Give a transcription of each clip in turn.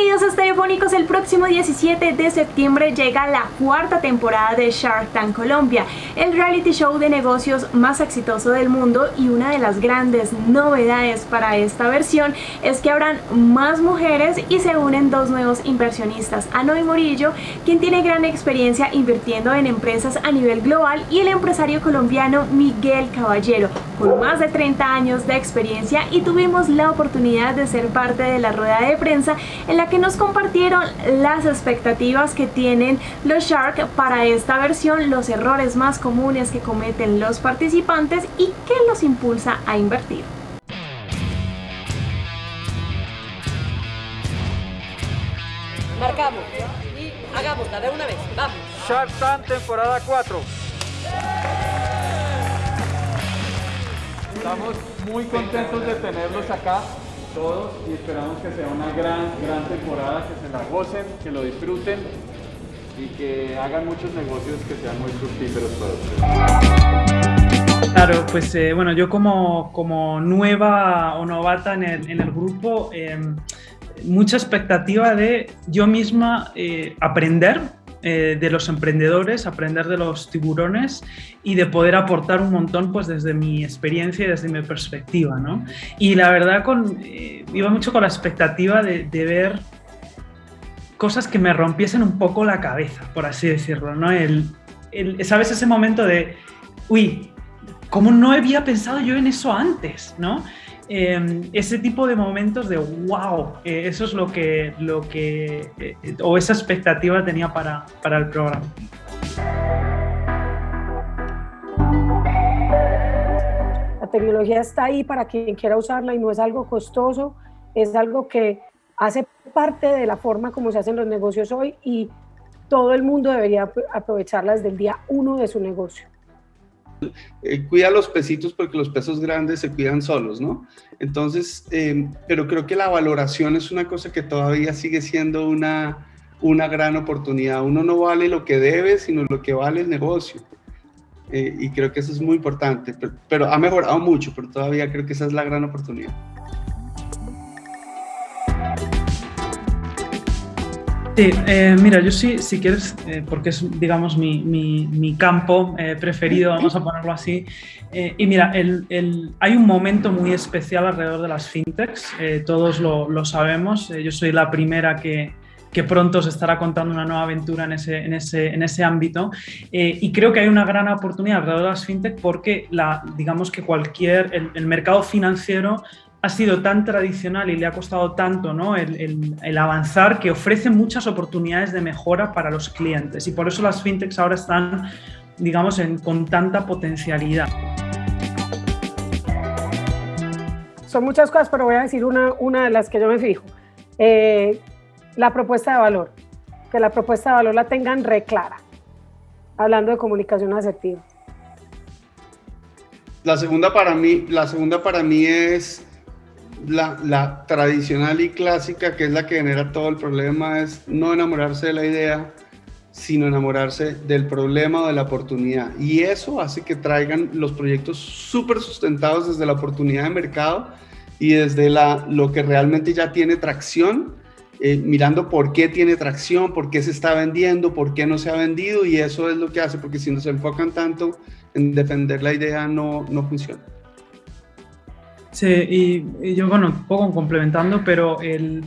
A Estereofónicos, el próximo 17 de septiembre llega la cuarta temporada de Shark Tank Colombia, el reality show de negocios más exitoso del mundo. Y una de las grandes novedades para esta versión es que habrán más mujeres y se unen dos nuevos inversionistas, Anoy Morillo, quien tiene gran experiencia invirtiendo en empresas a nivel global y el empresario colombiano Miguel Caballero, con más de 30 años de experiencia y tuvimos la oportunidad de ser parte de la rueda de prensa en la que nos compartieron las expectativas que tienen los Shark para esta versión, los errores más comunes que cometen los participantes y qué los impulsa a invertir. Marcamos y hagámosla de una vez, vamos. Shark Tank temporada 4. Estamos muy contentos de tenerlos acá todos y esperamos que sea una gran, gran temporada, que se la gocen, que lo disfruten y que hagan muchos negocios que sean muy fructíferos para Claro, pues eh, bueno, yo como, como nueva o novata en el, en el grupo, eh, mucha expectativa de yo misma eh, aprender eh, de los emprendedores, aprender de los tiburones y de poder aportar un montón pues desde mi experiencia y desde mi perspectiva, ¿no? Y la verdad con, eh, iba mucho con la expectativa de, de, ver cosas que me rompiesen un poco la cabeza, por así decirlo, ¿no? El, el, ¿Sabes ese momento de, uy, ¿cómo no había pensado yo en eso antes, ¿no? Eh, ese tipo de momentos de wow, eh, eso es lo que, lo que eh, o esa expectativa tenía para, para el programa. La tecnología está ahí para quien quiera usarla y no es algo costoso, es algo que hace parte de la forma como se hacen los negocios hoy y todo el mundo debería aprovecharla desde el día uno de su negocio eh, cuida los pesitos porque los pesos grandes se cuidan solos, ¿no? Entonces, eh, pero creo que la valoración es una cosa que todavía sigue siendo una, una gran oportunidad. Uno no vale lo que debe, sino lo que vale el negocio. Eh, y creo que eso es muy importante, pero ha mejorado mucho, pero todavía creo que esa es la gran oportunidad. Sí, eh, mira, yo sí, si quieres, eh, porque es, digamos, mi, mi, mi campo eh, preferido, vamos a ponerlo así. Eh, y mira, el, el, hay un momento muy especial alrededor de las fintechs, eh, todos lo, lo sabemos. yo soy la primera que, que pronto se estará contando una nueva aventura en ese, en ese, en ese ámbito. Eh, y creo que hay una gran oportunidad alrededor de las fintech porque la, digamos que cualquier, el, el mercado financiero ha sido tan tradicional y le ha costado tanto ¿no? el, el, el, avanzar que ofrece muchas oportunidades de mejora para los clientes y por eso las fintechs ahora están, digamos, en, con tanta potencialidad. Son muchas cosas, pero voy a decir una, una de las que yo me fijo. Eh, la propuesta de valor, que la propuesta de valor la tengan re clara, hablando de comunicación asertiva. La segunda para mí, la segunda para mí es la, tradicional y clásica, que es la que genera todo el problema, es no enamorarse de la idea, sino enamorarse del problema o de la oportunidad. Y eso hace que traigan los proyectos súper sustentados desde la oportunidad de mercado y desde la, lo que realmente ya tiene tracción, eh, mirando por qué tiene tracción, por qué se está vendiendo, por qué no se ha vendido, y eso es lo que hace, porque si no se enfocan tanto en defender la idea, no, no funciona. Sí, y, yo, bueno, un poco complementando, pero el,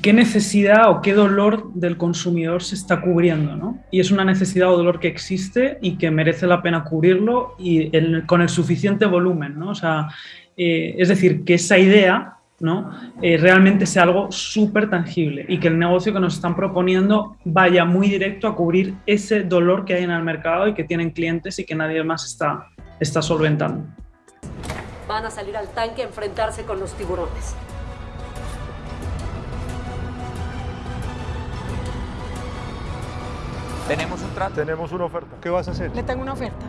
qué necesidad o qué dolor del consumidor se está cubriendo, ¿no? Y es una necesidad o dolor que existe y que merece la pena cubrirlo y con el suficiente volumen, ¿no? O sea, eh, es decir, que esa idea, ¿no? Eh, realmente sea algo súper tangible y que el negocio que nos están proponiendo vaya muy directo a cubrir ese dolor que hay en el mercado y que tienen clientes y que nadie más está, está solventando van a salir al tanque a enfrentarse con los tiburones. Tenemos un trato. Tenemos una oferta. ¿Qué vas a hacer? Le tengo una oferta.